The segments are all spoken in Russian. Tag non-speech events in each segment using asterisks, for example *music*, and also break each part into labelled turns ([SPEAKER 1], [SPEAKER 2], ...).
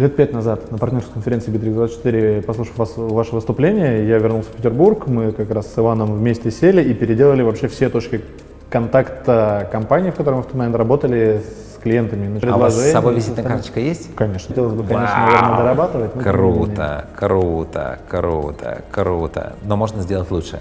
[SPEAKER 1] Лет пять назад на партнерской конференции Bittrex24, послушав вас, ваше выступление, я вернулся в Петербург, мы как раз с Иваном вместе сели и переделали вообще все точки контакта компании, в которой мы в тот момент работали с клиентами.
[SPEAKER 2] А у вас с собой визитная карточка есть?
[SPEAKER 1] Конечно. Хотелось бы, конечно, Вау! наверное, дорабатывать.
[SPEAKER 2] Круто, круто, круто, круто. Но можно сделать лучше.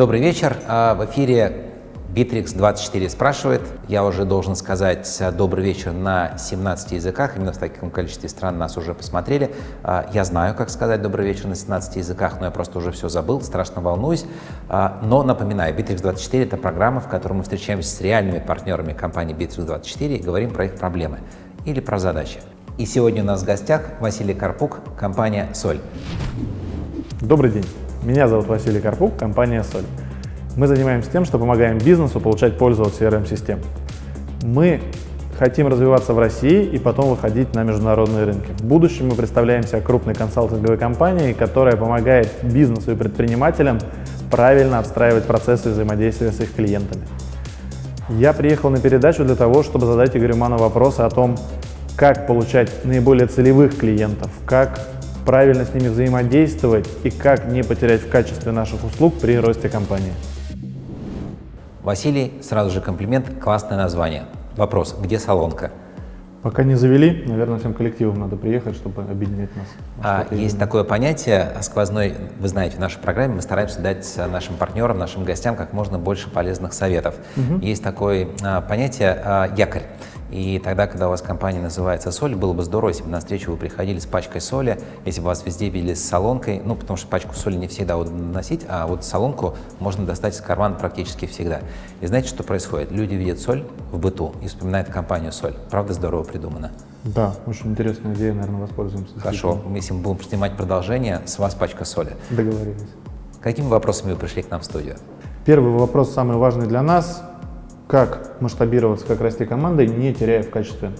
[SPEAKER 2] Добрый вечер. А, в эфире Bittrex24 спрашивает. Я уже должен сказать а, добрый вечер на 17 языках. Именно в таком количестве стран нас уже посмотрели. А, я знаю, как сказать добрый вечер на 17 языках, но я просто уже все забыл, страшно волнуюсь. Но напоминаю, Bittrex24 — это программа, в которой мы встречаемся с реальными партнерами компании Bittrex24 и говорим про их проблемы или про задачи. И сегодня у нас в гостях Василий Карпук, компания «Соль».
[SPEAKER 1] Добрый день. Меня зовут Василий Карпук, компания «Соль». Мы занимаемся тем, что помогаем бизнесу получать пользу от CRM-систем. Мы хотим развиваться в России и потом выходить на международные рынки. В будущем мы представляем себя крупной консалтинговой компанией, которая помогает бизнесу и предпринимателям правильно отстраивать процессы взаимодействия с их клиентами. Я приехал на передачу для того, чтобы задать Игорю Ману вопросы о том, как получать наиболее целевых клиентов, как правильно с ними взаимодействовать и как не потерять в качестве наших услуг при росте компании.
[SPEAKER 2] Василий, сразу же комплимент, классное название. Вопрос, где салонка?
[SPEAKER 1] Пока не завели, наверное, всем коллективам надо приехать, чтобы объединять нас.
[SPEAKER 2] А, есть такое понятие сквозной, вы знаете, в нашей программе мы стараемся дать нашим партнерам, нашим гостям как можно больше полезных советов. Угу. Есть такое а, понятие а, якорь. И тогда, когда у вас компания называется «Соль», было бы здорово, если бы на встречу вы приходили с пачкой соли, если бы вас везде видели с солонкой, ну, потому что пачку соли не всегда удобно носить, а вот солонку можно достать из кармана практически всегда. И знаете, что происходит? Люди видят соль в быту и вспоминают компанию «Соль». Правда, здорово придумано?
[SPEAKER 1] Да, очень интересная идея, наверное, воспользуемся.
[SPEAKER 2] Хорошо, если мы будем снимать продолжение, с вас пачка соли.
[SPEAKER 1] Договорились.
[SPEAKER 2] Какими вопросами вы пришли к нам в студию?
[SPEAKER 1] Первый вопрос, самый важный для нас как масштабироваться, как расти командой, не теряя в качестве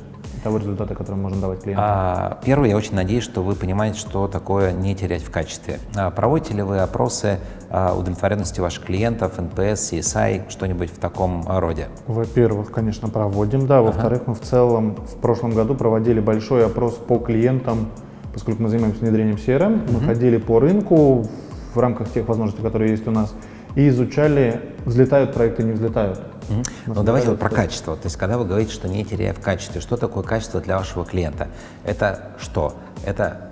[SPEAKER 1] того результата, который можем давать клиентам?
[SPEAKER 2] А, первое, я очень надеюсь, что вы понимаете, что такое не терять в качестве. А, проводите ли вы опросы а, удовлетворенности ваших клиентов, NPS, CSI, что-нибудь в таком роде?
[SPEAKER 1] Во-первых, конечно, проводим, да. Во-вторых, ага. мы в целом в прошлом году проводили большой опрос по клиентам, поскольку мы занимаемся внедрением CRM, угу. мы ходили по рынку в рамках тех возможностей, которые есть у нас, и изучали, взлетают проекты, не взлетают.
[SPEAKER 2] Mm Ну давайте вот про качество. То есть когда вы говорите, что не теряя в качестве, что такое качество для вашего клиента? Это что? Это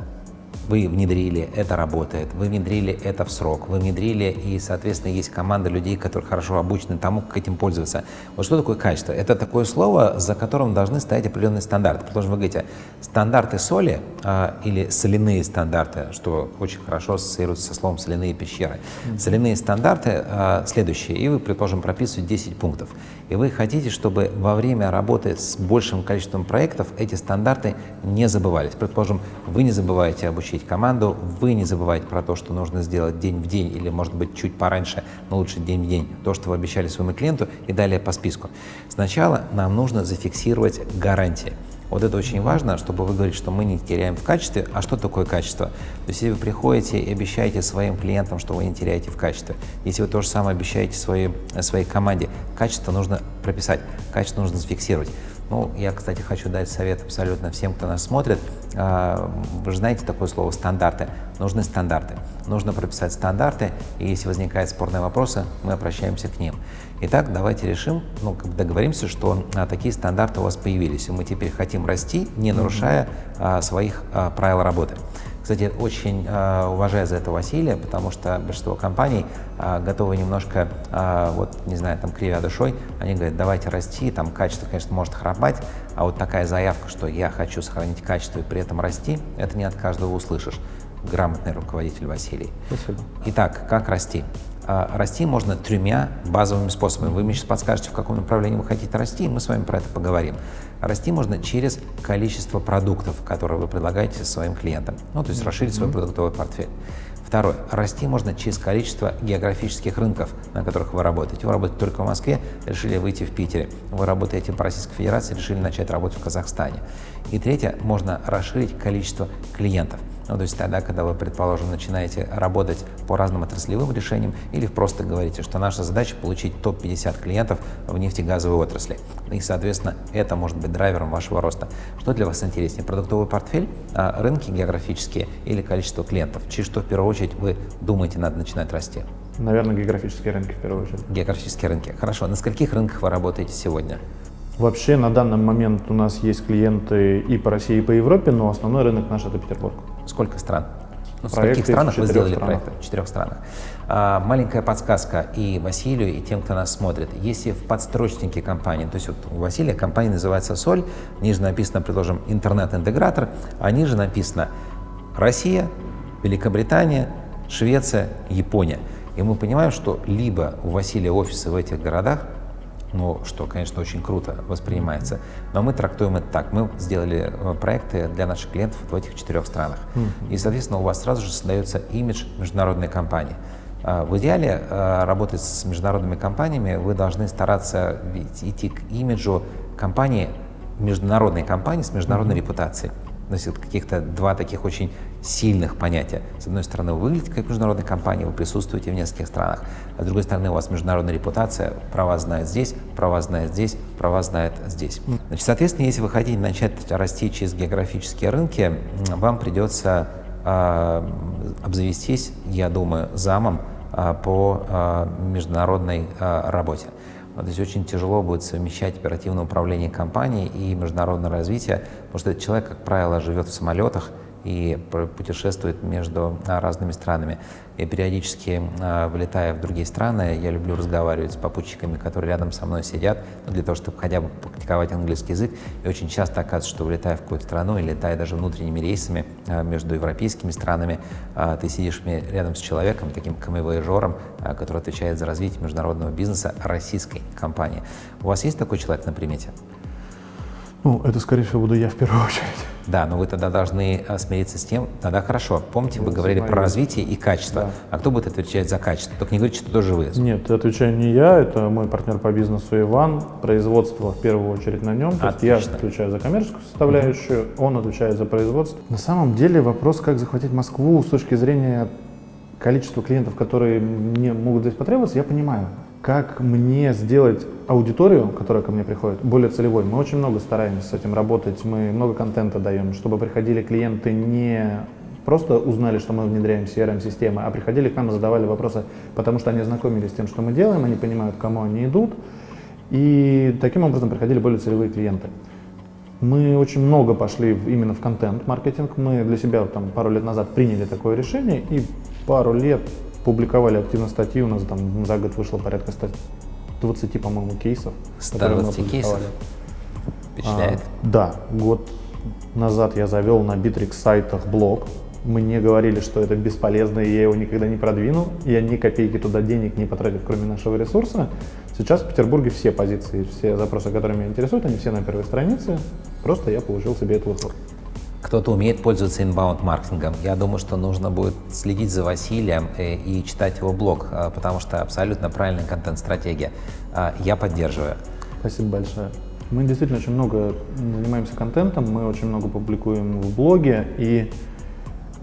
[SPEAKER 2] вы внедрили, это работает, вы внедрили это в срок, вы внедрили, и, соответственно, есть команда людей, которые хорошо обучены тому, как этим пользоваться. Вот что такое качество? Это такое слово, за которым должны стоять определенные стандарты. Потому что вы говорите, стандарты соли а, или соляные стандарты, что очень хорошо ассоциируется со словом соляные пещеры. Mm -hmm. Соляные стандарты а, следующие, и вы, предположим, прописываете 10 пунктов. И вы хотите, чтобы во время работы с большим количеством проектов эти стандарты не забывались. Предположим, вы не забываете обучить команду, вы не забывайте про то, что нужно сделать день в день или, может быть, чуть пораньше, но лучше день в день, то, что вы обещали своему клиенту и далее по списку. Сначала нам нужно зафиксировать гарантии. Вот это очень важно, чтобы вы говорили, что мы не теряем в качестве. А что такое качество? То есть, если вы приходите и обещаете своим клиентам, что вы не теряете в качестве, если вы то же самое обещаете своей, своей команде, качество нужно прописать, качество нужно зафиксировать. Ну, я, кстати, хочу дать совет абсолютно всем, кто нас смотрит. А, вы же знаете такое слово «стандарты». Нужны стандарты. Нужно прописать стандарты, и если возникают спорные вопросы, мы обращаемся к ним. Итак, давайте решим, ну, договоримся, что а, такие стандарты у вас появились, и мы теперь хотим расти, не нарушая а, своих а, правил работы. Кстати, очень э, уважаю за это Василия, потому что большинство компаний э, готовы немножко, э, вот, не знаю, там, кривя душой, они говорят, давайте расти, там, качество, конечно, может храпать, а вот такая заявка, что я хочу сохранить качество и при этом расти, это не от каждого услышишь. Грамотный руководитель Василий.
[SPEAKER 1] Спасибо.
[SPEAKER 2] Итак, как расти? А, расти можно тремя базовыми способами. Вы мне сейчас подскажете, в каком направлении вы хотите расти, и мы с вами про это поговорим. Расти можно через количество продуктов, которые вы предлагаете своим клиентам. Ну, то есть расширить свой продуктовый портфель. Второе. Расти можно через количество географических рынков, на которых вы работаете. Вы работаете только в Москве, решили выйти в Питере. Вы работаете по Российской Федерации, решили начать работать в Казахстане. И третье. Можно расширить количество клиентов. Ну, то есть тогда, когда вы, предположим, начинаете работать по разным отраслевым решениям или просто говорите, что наша задача получить топ-50 клиентов в нефтегазовой отрасли. И, соответственно, это может быть драйвером вашего роста. Что для вас интереснее, продуктовый портфель, а, рынки географические или количество клиентов? Через что, в первую очередь, вы думаете, надо начинать расти?
[SPEAKER 1] Наверное, географические рынки в первую очередь.
[SPEAKER 2] Географические рынки. Хорошо. На скольких рынках вы работаете сегодня?
[SPEAKER 1] Вообще на данный момент у нас есть клиенты и по России, и по Европе, но основной рынок наш это Петербург.
[SPEAKER 2] Сколько стран? Ну, в каких странах вы сделали странах. проект? В четырех странах. А, маленькая подсказка и Василию, и тем, кто нас смотрит. Если в подстрочнике компании, то есть вот у Василия компания называется «Соль», ниже написано, предложим, интернет-интегратор, а ниже написано «Россия», «Великобритания», «Швеция», «Япония». И мы понимаем, что либо у Василия офисы в этих городах, ну, что, конечно, очень круто воспринимается. Но мы трактуем это так. Мы сделали э, проекты для наших клиентов в этих четырех странах. Mm-hmm. И, соответственно, у вас сразу же создается имидж международной компании. А, в идеале, э, работать с международными компаниями, вы должны стараться идти к имиджу компании, международной компании с международной mm-hmm. репутацией носит каких-то два таких очень сильных понятия. С одной стороны, вы выглядите как международная компания, вы присутствуете в нескольких странах, а с другой стороны, у вас международная репутация, про вас знают здесь, про вас знают здесь, про вас знают здесь. Значит, соответственно, если вы хотите начать расти через географические рынки, вам придется э, обзавестись, я думаю, замом э, по э, международной э, работе. То есть очень тяжело будет совмещать оперативное управление компанией и международное развитие, потому что человек, как правило, живет в самолетах, и путешествует между а, разными странами. И периодически, а, вылетая в другие страны, я люблю разговаривать с попутчиками, которые рядом со мной сидят, ну, для того, чтобы хотя бы практиковать английский язык. И очень часто оказывается, что вылетая в какую-то страну или летая даже внутренними рейсами а, между европейскими странами, ты сидишь рядом с человеком, таким камевояжером, который отвечает за развитие международного бизнеса российской компании. У вас есть такой человек на примете?
[SPEAKER 1] Ну, это, скорее всего, буду я в первую *laughs* очередь.
[SPEAKER 2] Да, но вы тогда должны э, смириться с тем, тогда хорошо. Помните, вы говорили про развитие и качество. Да. А кто будет отвечать за качество? Только не говорите, что тоже вы.
[SPEAKER 1] Нет, отвечаю не я, это мой партнер по бизнесу Иван. Производство в первую очередь на нем. То есть я отвечаю за коммерческую составляющую, угу. он отвечает за производство. На самом деле вопрос, как захватить Москву с точки зрения количества клиентов, которые мне могут здесь потребоваться, я понимаю как мне сделать аудиторию, которая ко мне приходит, более целевой. Мы очень много стараемся с этим работать, мы много контента даем, чтобы приходили клиенты не просто узнали, что мы внедряем CRM-системы, а приходили к нам и задавали вопросы, потому что они ознакомились с тем, что мы делаем, они понимают, к кому они идут, и таким образом приходили более целевые клиенты. Мы очень много пошли именно в контент-маркетинг. Мы для себя там, пару лет назад приняли такое решение и пару лет публиковали активно статьи, у нас там за год вышло порядка 20, по-моему, кейсов.
[SPEAKER 2] 120 кейсов? Впечатляет?
[SPEAKER 1] А, да, год назад я завел на Bittrex сайтах блог. Мне говорили, что это бесполезно, и я его никогда не продвину. Я ни копейки туда денег не потратил, кроме нашего ресурса. Сейчас в Петербурге все позиции, все запросы, которые меня интересуют, они все на первой странице. Просто я получил себе эту вот
[SPEAKER 2] кто-то умеет пользоваться инбаунд-маркетингом. Я думаю, что нужно будет следить за Василием и, э, и читать его блог, э, потому что абсолютно правильная контент-стратегия. Э, я поддерживаю.
[SPEAKER 1] Спасибо большое. Мы действительно очень много занимаемся контентом, мы очень много публикуем в блоге, и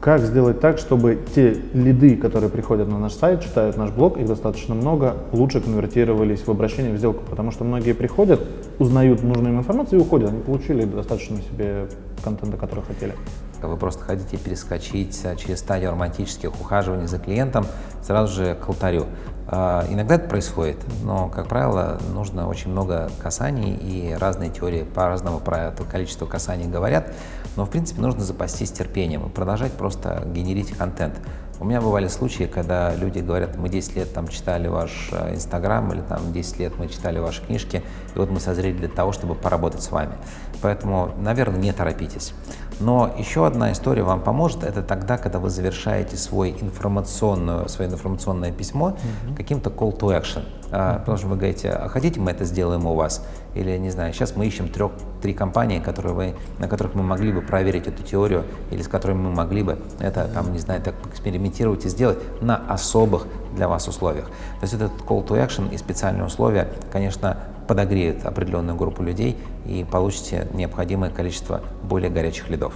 [SPEAKER 1] как сделать так, чтобы те лиды, которые приходят на наш сайт, читают наш блог, их достаточно много, лучше конвертировались в обращение в сделку, потому что многие приходят, узнают нужную им информацию и уходят, они получили достаточно себе контента, который хотели.
[SPEAKER 2] Вы просто хотите перескочить через стадию романтических ухаживаний за клиентом сразу же к алтарю. А, иногда это происходит, но, как правило, нужно очень много касаний, и разные теории по-разному про это количество касаний говорят, но, в принципе, нужно запастись терпением и продолжать просто генерить контент. У меня бывали случаи, когда люди говорят, мы 10 лет там читали ваш э, Инстаграм или там 10 лет мы читали ваши книжки, и вот мы созрели для того, чтобы поработать с вами. Поэтому, наверное, не торопитесь. Но еще одна история вам поможет, это тогда, когда вы завершаете свой информационную, свое информационное письмо угу. каким-то call to action. А, потому что вы говорите, а хотите мы это сделаем у вас? Или, не знаю, сейчас мы ищем трех, три компании, которые вы, на которых мы могли бы проверить эту теорию, или с которыми мы могли бы это, там, не знаю, так экспериментировать и сделать на особых для вас условиях. То есть этот call to action и специальные условия, конечно, подогреют определенную группу людей и получите необходимое количество более горячих лидов.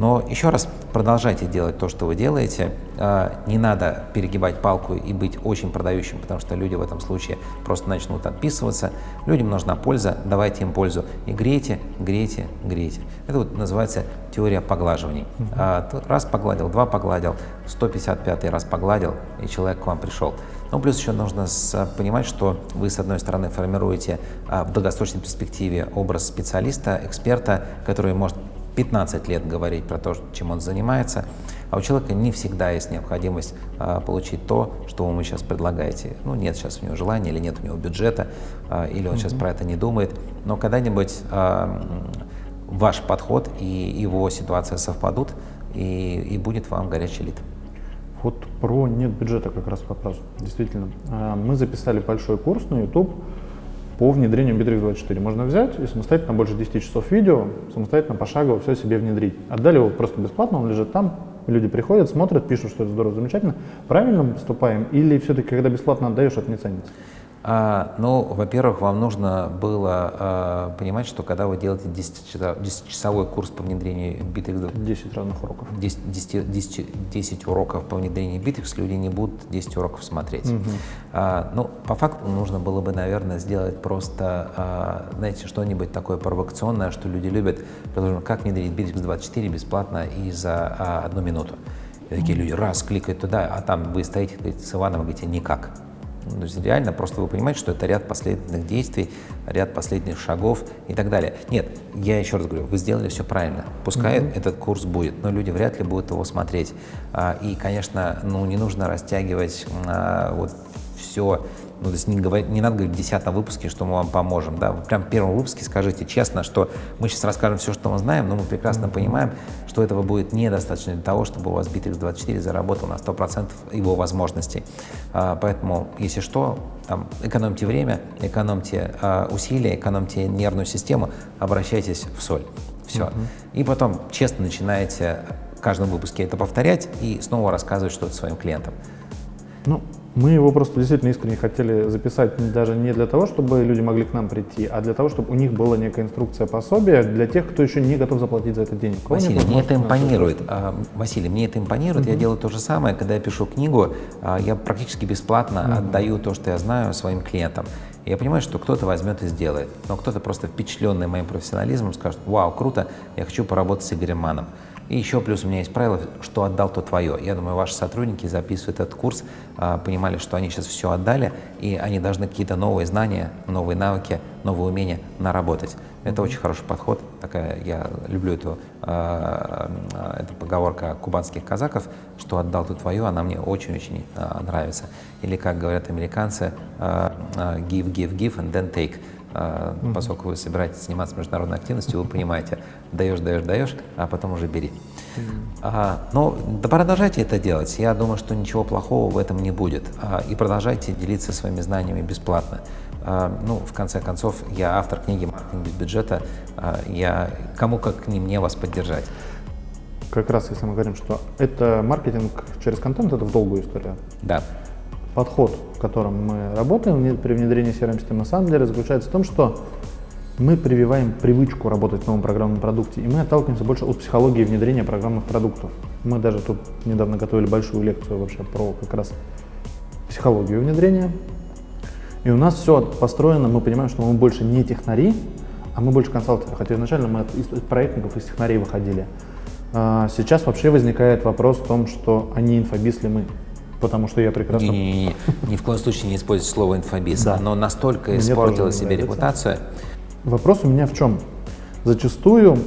[SPEAKER 2] Но еще раз продолжайте делать то, что вы делаете. А, не надо перегибать палку и быть очень продающим, потому что люди в этом случае просто начнут отписываться. Людям нужна польза, давайте им пользу. И грейте, грейте, грейте. Это вот называется теория поглаживаний. Uh Раз погладил, два погладил, 155 раз погладил, и человек к вам пришел. Ну, плюс еще нужно понимать, что вы, с одной стороны, формируете а, в долгосрочной перспективе образ специалиста, эксперта, который может 15 лет говорить про то, чем он занимается, а у человека не всегда есть необходимость а, получить то, что вы ему сейчас предлагаете. Ну, нет сейчас у него желания, или нет у него бюджета, а, или он mm -hmm. сейчас про это не думает, но когда-нибудь а, ваш подход и его ситуация совпадут, и, и будет вам горячий лид.
[SPEAKER 1] Вот про нет бюджета как раз вопрос. Действительно, а, мы записали большой курс на YouTube, по внедрению Bittrex24. Можно взять и самостоятельно больше 10 часов видео, самостоятельно пошагово все себе внедрить. Отдали его просто бесплатно, он лежит там, люди приходят, смотрят, пишут, что это здорово, замечательно. Правильно поступаем или все-таки, когда бесплатно отдаешь, это не ценится?
[SPEAKER 2] А, ну, во-первых, вам нужно было а, понимать, что когда вы делаете 10-часовой курс по внедрению Bittrex...
[SPEAKER 1] 10 разных уроков.
[SPEAKER 2] 10, 10, 10, 10 уроков по внедрению Bittrex, люди не будут 10 уроков смотреть. Угу. А, ну, по факту нужно было бы, наверное, сделать просто, а, знаете, что-нибудь такое провокационное, что люди любят. Потому как внедрить Bittrex 24 бесплатно и за а, одну минуту. И такие люди раз кликают туда, а там вы стоите говорите, с Иваном и говорите «никак». То есть реально просто вы понимаете, что это ряд последовательных действий, ряд последних шагов и так далее. Нет, я еще раз говорю, вы сделали все правильно. Пускай mm -hmm. этот курс будет, но люди вряд ли будут его смотреть. А, и, конечно, ну, не нужно растягивать а, вот все ну, то есть не, говорить, не надо говорить в десятом выпуске, что мы вам поможем. Да? Вы прям в первом выпуске скажите честно, что мы сейчас расскажем все, что мы знаем, но мы прекрасно понимаем, что этого будет недостаточно для того, чтобы у вас Bittrex24 заработал на 100% его возможностей. А, поэтому, если что, там, экономьте время, экономьте а, усилия, экономьте нервную систему, обращайтесь в соль. Все. Mm -hmm. И потом честно начинаете в каждом выпуске это повторять и снова рассказывать что-то своим клиентам.
[SPEAKER 1] Ну, мы его просто действительно искренне хотели записать даже не для того, чтобы люди могли к нам прийти, а для того, чтобы у них была некая инструкция пособия для тех, кто еще не готов заплатить за это денег.
[SPEAKER 2] Василий, мне это импонирует. А, Василий, мне это импонирует. Угу. Я делаю то же самое, когда я пишу книгу, а, я практически бесплатно угу. отдаю то, что я знаю своим клиентам. Я понимаю, что кто-то возьмет и сделает, но кто-то просто впечатленный моим профессионализмом скажет, вау, круто, я хочу поработать с Игорем Маном. И еще плюс у меня есть правило, что отдал, то твое. Я думаю, ваши сотрудники, записывают этот курс, а, понимали, что они сейчас все отдали, и они должны какие-то новые знания, новые навыки, новые умения наработать. Это очень хороший подход. Такая, я люблю эту, э, эту поговорка кубанских казаков, что отдал ты твое, она мне очень-очень нравится. Или, как говорят американцы, give, give, give and then take. Uh, mm -hmm. Поскольку вы собираетесь заниматься международной активностью, вы понимаете, даешь, даешь, даешь, а потом уже бери. Uh, но да продолжайте это делать. Я думаю, что ничего плохого в этом не будет. Uh, и продолжайте делиться своими знаниями бесплатно. Ну, в конце концов, я автор книги «Маркетинг без бюджета». Я кому как не мне вас поддержать.
[SPEAKER 1] Как раз если мы говорим, что это маркетинг через контент, это в долгую историю.
[SPEAKER 2] Да
[SPEAKER 1] подход, в котором мы работаем при внедрении CRM-систем, на самом заключается в том, что мы прививаем привычку работать в новом программном продукте, и мы отталкиваемся больше от психологии внедрения программных продуктов. Мы даже тут недавно готовили большую лекцию вообще про как раз психологию внедрения. И у нас все построено, мы понимаем, что мы больше не технари, а мы больше консалтеры, хотя изначально мы из проектников, из технарей выходили. А сейчас вообще возникает вопрос в том, что они инфобиз ли мы потому что я прекрасно...
[SPEAKER 2] Не, не, не, ни в коем случае не используйте слово инфобиз. Да. Оно настолько Мне испортило себе репутацию.
[SPEAKER 1] Вопрос у меня в чем? Зачастую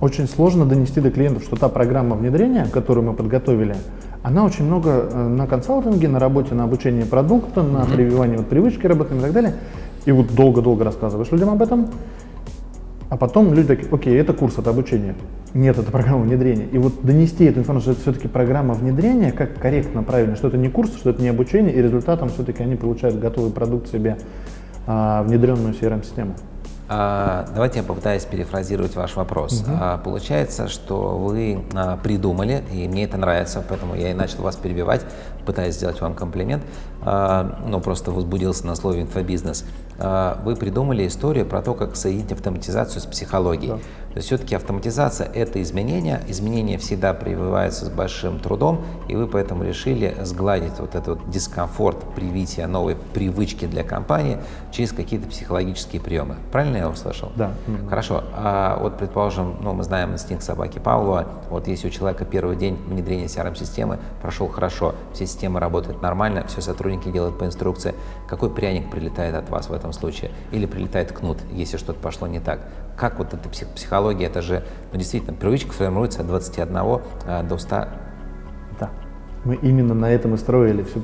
[SPEAKER 1] очень сложно донести до клиентов, что та программа внедрения, которую мы подготовили, она очень много э, на консалтинге, на работе, на обучении продукта, на прививании вот привычки работы и так далее. И вот долго-долго рассказываешь людям об этом, А потом люди такие, окей, это курс, это обучение. Нет, это программа внедрения. И вот донести эту информацию, что это все-таки программа внедрения, как корректно, правильно, что это не курс, что это не обучение, и результатом все-таки они получают готовый продукт себе, а, внедренную CRM-систему.
[SPEAKER 2] А, давайте я попытаюсь перефразировать ваш вопрос. Угу. А, получается, что вы а, придумали, и мне это нравится, поэтому я и начал вас перебивать, пытаясь сделать вам комплимент, а, но просто возбудился на слове инфобизнес. А, вы придумали историю про то, как соединить автоматизацию с психологией. Да. То есть все-таки автоматизация – это изменение. Изменения всегда прививаются с большим трудом, и вы поэтому решили сгладить вот этот дискомфорт привития новой привычки для компании через какие-то психологические приемы. Правильно я услышал?
[SPEAKER 1] Да.
[SPEAKER 2] Хорошо. А вот, предположим, ну, мы знаем инстинкт собаки Павлова. Вот если у человека первый день внедрения CRM-системы прошел хорошо, все системы работают нормально, все сотрудники делают по инструкции, какой пряник прилетает от вас в этом случае? Или прилетает кнут, если что-то пошло не так? Как вот эта психология, это же, ну, действительно, привычка формируется от 21 а, до 100.
[SPEAKER 1] Да. Мы именно на этом и строили всю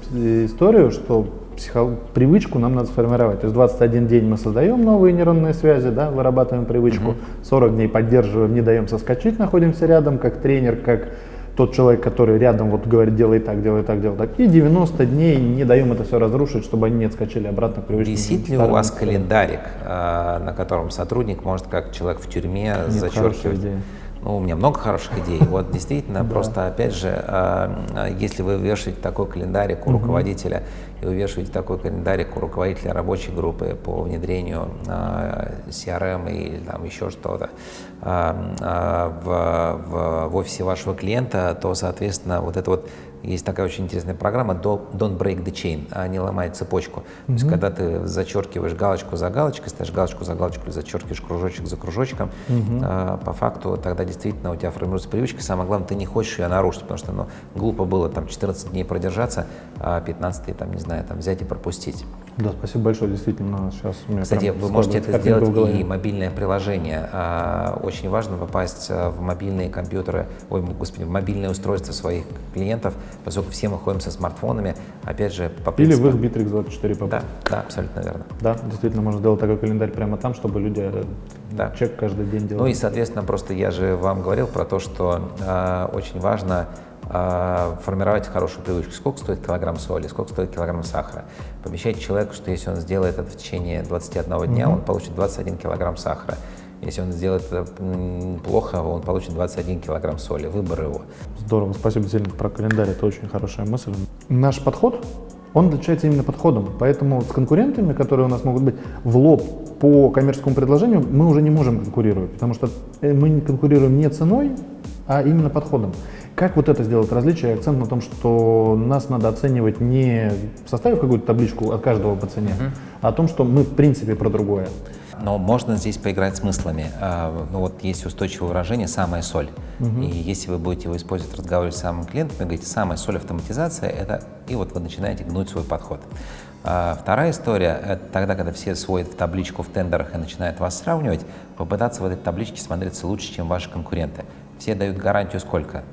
[SPEAKER 1] историю, что психо... привычку нам надо сформировать. То есть 21 день мы создаем новые нейронные связи, да, вырабатываем привычку, 40 дней поддерживаем, не даем соскочить, находимся рядом, как тренер, как тот человек, который рядом вот говорит, делай так, делай так, делай так. И 90 дней не даем это все разрушить, чтобы они не отскочили обратно к привычным.
[SPEAKER 2] Висит ли у вас календарик, а, на котором сотрудник может, как человек в тюрьме, Нет, зачеркивать? Ну, у меня много хороших идей. Вот действительно, *laughs* просто опять же, а, если вы вешаете такой календарик у руководителя, и вешаете такой календарик у руководителя рабочей группы по внедрению CRM или там еще что-то в, в, в офисе вашего клиента, то, соответственно, вот это вот есть такая очень интересная программа Don't Break the Chain, а не ломай цепочку. Mm-hmm. То есть, когда ты зачеркиваешь галочку за галочкой, ставишь галочку за галочкой или зачеркиваешь кружочек за кружочком, mm-hmm. а, по факту тогда действительно у тебя формируется привычка. Самое главное, ты не хочешь ее нарушить, потому что ну, глупо было там 14 дней продержаться, а 15 там, не знаю, там взять и пропустить.
[SPEAKER 1] Да, спасибо большое, действительно, сейчас
[SPEAKER 2] у меня Кстати, вы можете это сделать и мобильное приложение. А, очень важно попасть а, в мобильные компьютеры, ой, господи, в мобильные устройства своих клиентов, поскольку все мы ходим со смартфонами, опять же,
[SPEAKER 1] по принципу... Или в их Bittrex 24
[SPEAKER 2] попасть. Да, да, абсолютно верно.
[SPEAKER 1] Да, действительно, можно сделать такой календарь прямо там, чтобы люди э, да. чек каждый день делали.
[SPEAKER 2] Ну и, соответственно, просто я же вам говорил про то, что э, очень важно э, формировать хорошую привычку. Сколько стоит килограмм соли, сколько стоит килограмм сахара. Помещайте человеку, что если он сделает это в течение 21 дня, mm-hmm. он получит 21 килограмм сахара. Если он сделает это плохо, он получит 21 килограмм соли. Выбор его.
[SPEAKER 1] Здорово, спасибо сильно про календарь, это очень хорошая мысль. Наш подход, он отличается именно подходом, поэтому с конкурентами, которые у нас могут быть в лоб по коммерческому предложению, мы уже не можем конкурировать, потому что э, мы не конкурируем не ценой, а именно подходом. Как вот это сделать различие, акцент на том, что нас надо оценивать не составив какую-то табличку от каждого по цене, uh-huh. а о том, что мы в принципе про другое.
[SPEAKER 2] Но можно здесь поиграть смыслами. А, ну вот есть устойчивое выражение «самая соль». Угу. И если вы будете его использовать, разговаривать с самым клиентом, вы говорите «самая соль автоматизация» — это и вот вы начинаете гнуть свой подход. А вторая история — это тогда, когда все сводят в табличку в тендерах и начинают вас сравнивать, попытаться в этой табличке смотреться лучше, чем ваши конкуренты. Все дают гарантию сколько?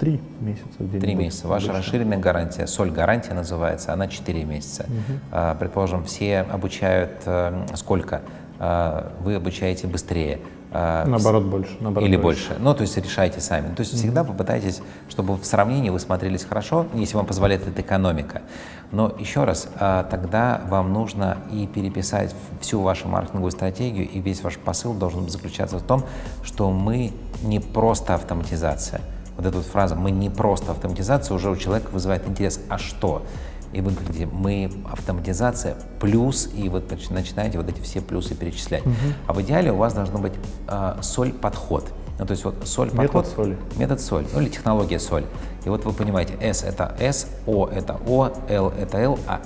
[SPEAKER 1] Три месяца.
[SPEAKER 2] Три месяца. Ваша обычно. расширенная гарантия, соль гарантия называется, она четыре месяца. Угу. Предположим, все обучают а, сколько? А, вы обучаете быстрее.
[SPEAKER 1] А, наоборот больше. Наоборот
[SPEAKER 2] или больше. больше. Ну, то есть решайте сами. То есть mm-hmm. всегда попытайтесь, чтобы в сравнении вы смотрелись хорошо, если вам позволяет эта экономика. Но еще раз, а, тогда вам нужно и переписать всю вашу маркетинговую стратегию, и весь ваш посыл должен заключаться в том, что мы не просто автоматизация. Вот эта вот фраза «мы не просто автоматизация» уже у человека вызывает интерес. А что? И вы говорите, мы автоматизация плюс, и вот начинаете вот эти все плюсы перечислять. Угу. А в идеале у вас должно быть э, соль-подход. Ну, то есть вот соль подход.
[SPEAKER 1] Метод соли.
[SPEAKER 2] Метод соль, ну или технология соль. И вот вы понимаете, S это S, O это O, L это L, а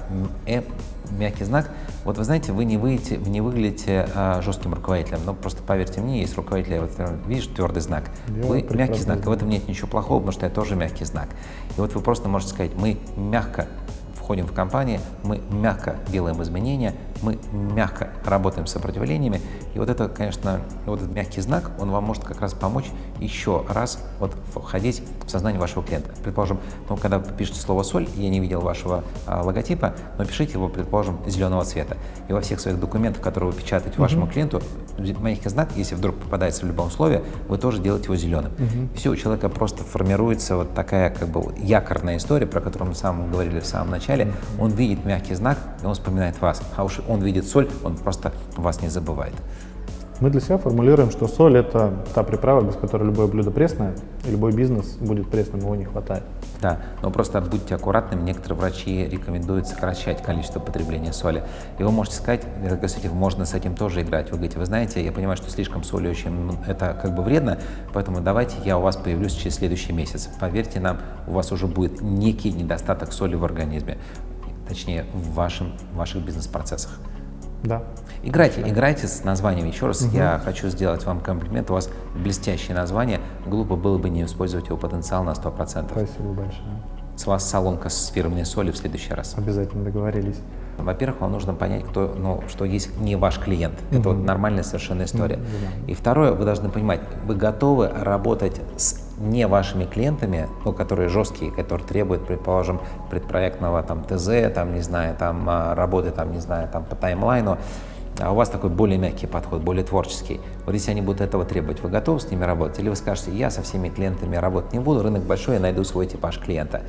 [SPEAKER 2] E мягкий знак. Вот вы знаете, вы не, выйдете, не выглядите а, жестким руководителем, но просто поверьте мне, есть руководитель, вот видишь, твердый знак, я вы мягкий знак, и в этом нет ничего плохого, потому что я тоже мягкий знак. И вот вы просто можете сказать, мы мягко входим в компании, мы мягко делаем изменения, мы мягко работаем с сопротивлениями. И вот это, конечно, вот этот мягкий знак, он вам может как раз помочь еще раз вот входить в сознание вашего клиента. Предположим, ну, когда вы пишете слово «соль», я не видел вашего а, логотипа, но пишите его, предположим, зеленого цвета. И во всех своих документах, которые вы печатаете вашему mm-hmm. клиенту, мягкий знак, если вдруг попадается в любом условии, вы тоже делаете его зеленым. Угу. Все, у человека просто формируется вот такая как бы якорная история, про которую мы сам говорили в самом начале. Он видит мягкий знак, и он вспоминает вас. А уж он видит соль, он просто вас не забывает.
[SPEAKER 1] Мы для себя формулируем, что соль – это та приправа, без которой любое блюдо пресное, и любой бизнес будет пресным, его не хватает.
[SPEAKER 2] Да, но просто будьте аккуратными, некоторые врачи рекомендуют сокращать количество потребления соли. И вы можете сказать, кстати, можно с этим тоже играть. Вы говорите, вы знаете, я понимаю, что слишком соли очень, это как бы вредно, поэтому давайте я у вас появлюсь через следующий месяц. Поверьте нам, у вас уже будет некий недостаток соли в организме, точнее, в, вашем, в ваших бизнес-процессах.
[SPEAKER 1] Да.
[SPEAKER 2] Играйте, играйте с названием. Еще раз угу. я хочу сделать вам комплимент. У вас блестящее название. Глупо было бы не использовать его потенциал на 100%.
[SPEAKER 1] Спасибо большое.
[SPEAKER 2] С вас салонка с фирменной соли в следующий раз.
[SPEAKER 1] Обязательно договорились.
[SPEAKER 2] Во-первых, вам нужно понять, кто, ну, что есть не ваш клиент. -hmm. Это вот нормальная совершенно история. Mm -hmm. И второе, вы должны понимать, вы готовы работать с не вашими клиентами, ну, которые жесткие, которые требуют, предположим, предпроектного там ТЗ, там, не знаю, там а, работы, там, не знаю, там по таймлайну, а у вас такой более мягкий подход, более творческий. Вот если они будут этого требовать, вы готовы с ними работать? Или вы скажете, я со всеми клиентами работать не буду, рынок большой, я найду свой типаж клиента.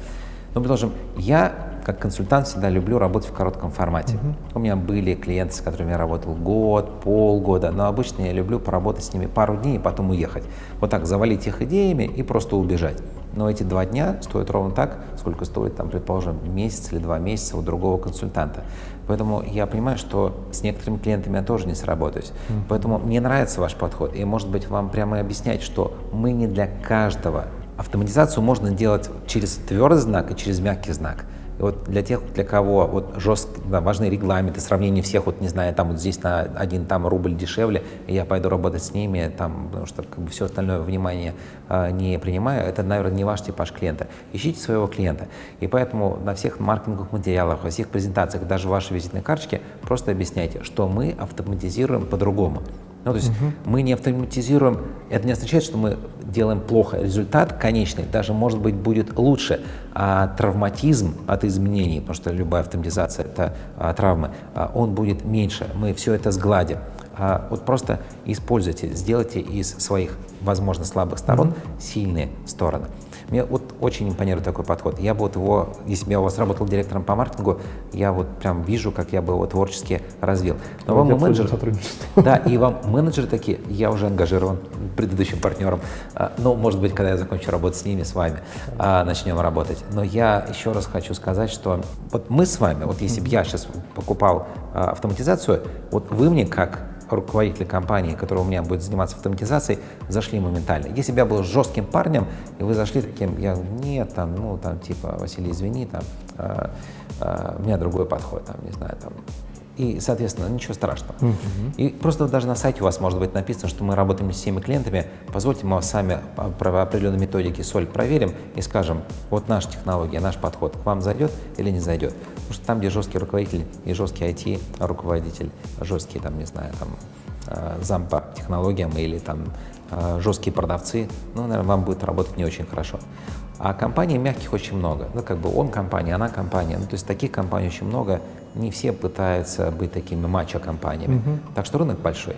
[SPEAKER 2] Ну, предложим, я как консультант всегда люблю работать в коротком формате. Uh-huh. У меня были клиенты, с которыми я работал год, полгода, но обычно я люблю поработать с ними пару дней и потом уехать. Вот так завалить их идеями и просто убежать. Но эти два дня стоят ровно так, сколько стоит, там, предположим, месяц или два месяца у другого консультанта. Поэтому я понимаю, что с некоторыми клиентами я тоже не сработаюсь. Mm-hmm. Поэтому мне нравится ваш подход. И, может быть, вам прямо объяснять, что мы не для каждого. Автоматизацию можно делать через твердый знак и через мягкий знак. Вот для тех, для кого вот жестко, да, важны регламенты, сравнение всех, вот не знаю, там вот здесь на один там рубль дешевле, и я пойду работать с ними, там, потому что как бы все остальное внимание э, не принимаю, это, наверное, не ваш типаж клиента. Ищите своего клиента. И поэтому на всех маркетинговых материалах, во всех презентациях, даже в вашей визитной карточке просто объясняйте, что мы автоматизируем по-другому. Ну, то есть угу. мы не автоматизируем, это не означает, что мы делаем плохо. Результат конечный даже, может быть, будет лучше. А травматизм от изменений, потому что любая автоматизация – это а, травмы, а, он будет меньше. Мы все это сгладим. А, вот просто используйте, сделайте из своих, возможно, слабых сторон -hmm. сильные стороны. Мне вот очень импонирует такой подход. Я бы вот его, если бы я у вас работал директором по маркетингу, я вот прям вижу, как я бы его творчески развил.
[SPEAKER 1] Но вам менеджер, *laughs*
[SPEAKER 2] да, и вам менеджеры такие, я уже ангажирован предыдущим партнером, а, но, может быть, когда я закончу работать с ними, с вами, а, начнем работать. Но я еще раз хочу сказать, что вот мы с вами, вот если бы я сейчас покупал а, автоматизацию, вот вы мне как руководители компании, который у меня будет заниматься автоматизацией, зашли моментально. Если бы я был жестким парнем, и вы зашли таким, я нет, там, ну, там, типа, Василий, извини, там, э, э, у меня другой подход, там, не знаю, там, и, соответственно, ничего страшного. Uh -huh. И просто даже на сайте у вас может быть написано, что мы работаем с всеми клиентами. Позвольте, мы сами по определенной методике соль проверим и скажем, вот наша технология, наш подход к вам зайдет или не зайдет. Потому что там, где жесткий руководитель и жесткий IT-руководитель, жесткий, там, не знаю, там, э, зам по технологиям или там э, жесткие продавцы, ну, наверное, вам будет работать не очень хорошо. А компаний мягких очень много. Ну, как бы он компания, она компания. Ну, то есть таких компаний очень много. Не все пытаются быть такими мачо-компаниями. Угу. Так что рынок большой.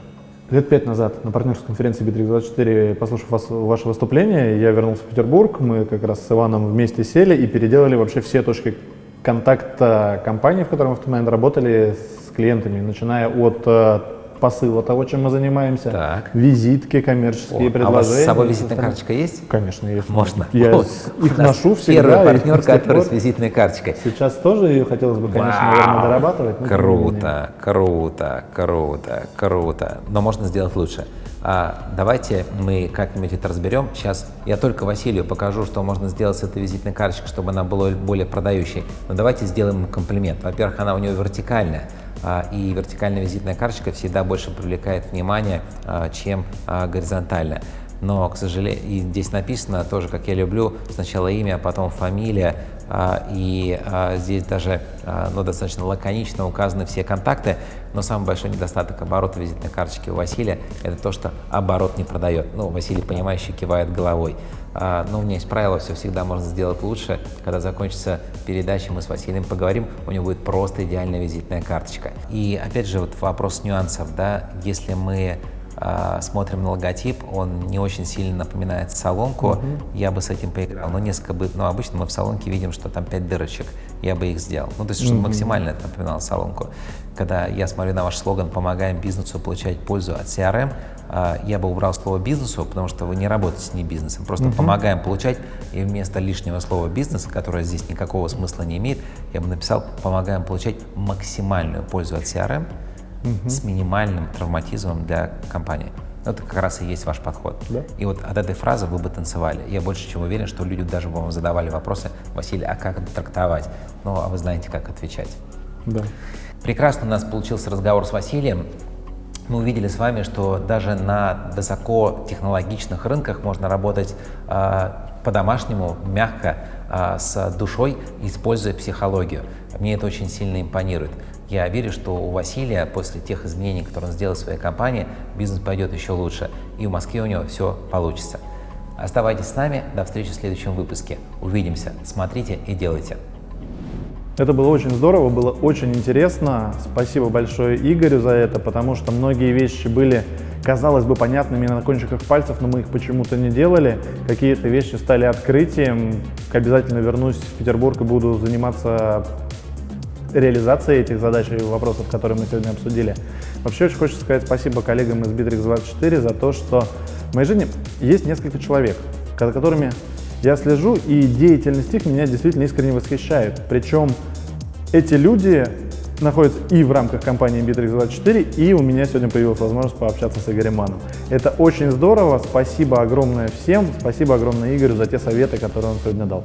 [SPEAKER 1] Лет пять назад на партнерской конференции Bittrex24, послушав вас, ваше выступление, я вернулся в Петербург. Мы как раз с Иваном вместе сели и переделали вообще все точки контакта компании, в которой мы в тот момент работали с клиентами, начиная от э, посыла того, чем мы занимаемся. Так. Визитки, коммерческие О, предложения. А у вас
[SPEAKER 2] с собой визитная карточка есть?
[SPEAKER 1] Конечно, есть.
[SPEAKER 2] Можно.
[SPEAKER 1] Я О, их ношу всегда.
[SPEAKER 2] Первый партнер, который с визитной карточкой.
[SPEAKER 1] Сейчас тоже ее хотелось бы, конечно, Вау, наверное, дорабатывать.
[SPEAKER 2] Круто, круто, круто, круто. Но можно сделать лучше. А, давайте мы как-нибудь это разберем. Сейчас я только Василию покажу, что можно сделать с этой визитной карточкой, чтобы она была более продающей. Но давайте сделаем ему комплимент. Во-первых, она у него вертикальная. А, и вертикальная визитная карточка всегда больше привлекает внимание, а, чем а, горизонтальная. Но, к сожалению, и здесь написано тоже, как я люблю, сначала имя, а потом фамилия, и здесь даже ну, достаточно лаконично указаны все контакты, но самый большой недостаток оборота визитной карточки у Василия – это то, что оборот не продает. Ну, Василий, понимающий, кивает головой. А, но у меня есть правило, все всегда можно сделать лучше. Когда закончится передача, мы с Василием поговорим, у него будет просто идеальная визитная карточка. И опять же, вот вопрос нюансов, да, если мы смотрим на логотип, он не очень сильно напоминает салонку, угу. я бы с этим поиграл, но несколько бы, но обычно мы в салонке видим, что там 5 дырочек, я бы их сделал, ну то есть, чтобы угу. максимально это напоминало салонку. Когда я смотрю на ваш слоган «Помогаем бизнесу получать пользу от CRM», а, я бы убрал слово «бизнесу», потому что вы не работаете с не бизнесом, просто угу. помогаем получать, и вместо лишнего слова «бизнес», которое здесь никакого смысла не имеет, я бы написал «помогаем получать максимальную пользу от CRM угу. с минимальным травматизмом для компании». Это как раз и есть ваш подход. Да. И вот от этой фразы вы бы танцевали. Я больше чем уверен, что люди даже бы вам задавали вопросы, Василий, а как это трактовать? Ну, а вы знаете, как отвечать.
[SPEAKER 1] Да.
[SPEAKER 2] Прекрасно у нас получился разговор с Василием мы увидели с вами, что даже на высокотехнологичных рынках можно работать э, по-домашнему, мягко, э, с душой, используя психологию. Мне это очень сильно импонирует. Я верю, что у Василия после тех изменений, которые он сделал в своей компании, бизнес пойдет еще лучше, и в Москве у него все получится. Оставайтесь с нами, до встречи в следующем выпуске. Увидимся, смотрите и делайте.
[SPEAKER 1] Это было очень здорово, было очень интересно. Спасибо большое Игорю за это, потому что многие вещи были, казалось бы, понятными на кончиках пальцев, но мы их почему-то не делали. Какие-то вещи стали открытием. Обязательно вернусь в Петербург и буду заниматься реализацией этих задач и вопросов, которые мы сегодня обсудили. Вообще очень хочется сказать спасибо коллегам из Bittrex24 за то, что в моей жизни есть несколько человек, которыми я слежу, и деятельность их меня действительно искренне восхищает. Причем эти люди находятся и в рамках компании Bittrex24, и у меня сегодня появилась возможность пообщаться с Игорем Маном. Это очень здорово, спасибо огромное всем, спасибо огромное Игорю за те советы, которые он сегодня дал.